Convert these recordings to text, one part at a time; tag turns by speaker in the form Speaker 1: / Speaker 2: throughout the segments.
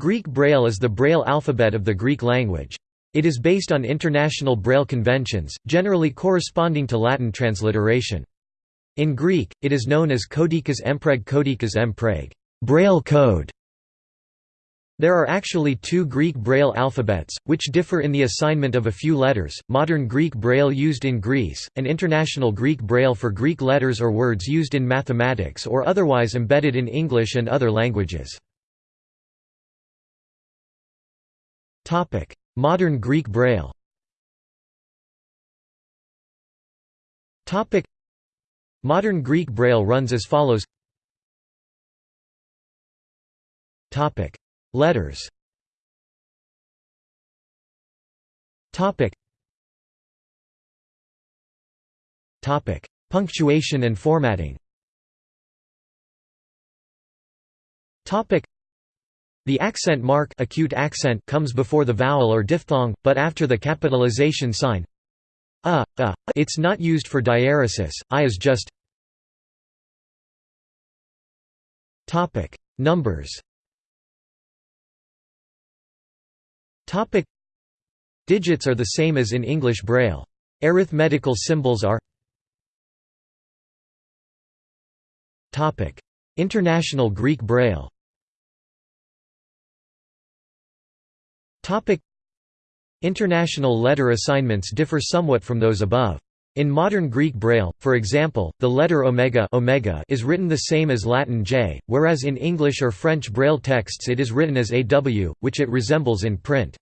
Speaker 1: Greek Braille is the Braille alphabet of the Greek language. It is based on international Braille conventions, generally corresponding to Latin transliteration. In Greek, it is known as Codicus Empreg Codicus Empreg Braille code". There are actually two Greek Braille alphabets, which differ in the assignment of a few letters, Modern Greek Braille used in Greece, and International Greek Braille for Greek letters or words used in mathematics or otherwise embedded in English and other languages. Modern Greek Braille. Modern Greek Braille runs as follows. Letters. Punctuation and formatting the accent mark acute accent comes before the vowel or diphthong, but after the capitalization sign. A, a. It's not used for diaeresis, I is just Numbers. Digits are the same as in English Braille. Arithmetical symbols are International Greek Braille Topic International letter assignments differ somewhat from those above. In modern Greek Braille, for example, the letter omega, omega is written the same as Latin J, whereas in English or French Braille texts it is written as AW, which it resembles in print.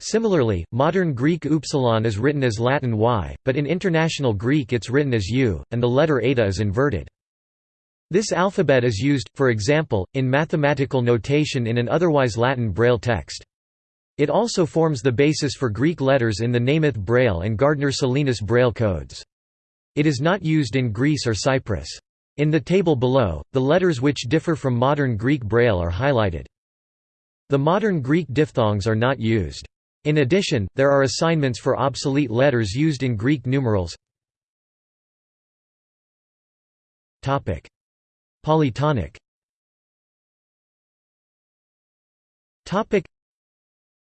Speaker 1: Similarly, modern Greek upsilon is written as Latin Y, but in International Greek it's written as U, and the letter eta is inverted. This alphabet is used, for example, in mathematical notation in an otherwise Latin Braille text. It also forms the basis for Greek letters in the Nemeth Braille and Gardner-Salinas Braille codes. It is not used in Greece or Cyprus. In the table below, the letters which differ from modern Greek Braille are highlighted. The modern Greek diphthongs are not used. In addition, there are assignments for obsolete letters used in Greek numerals. Topic: Polytonic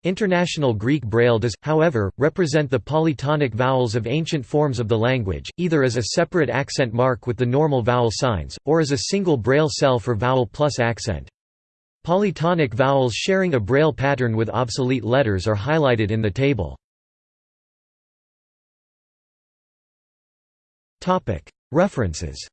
Speaker 1: International Greek Braille does, however, represent the polytonic vowels of ancient forms of the language, either as a separate accent mark with the normal vowel signs, or as a single Braille cell for vowel plus accent. Polytonic vowels sharing a Braille pattern with obsolete letters are highlighted in the table. References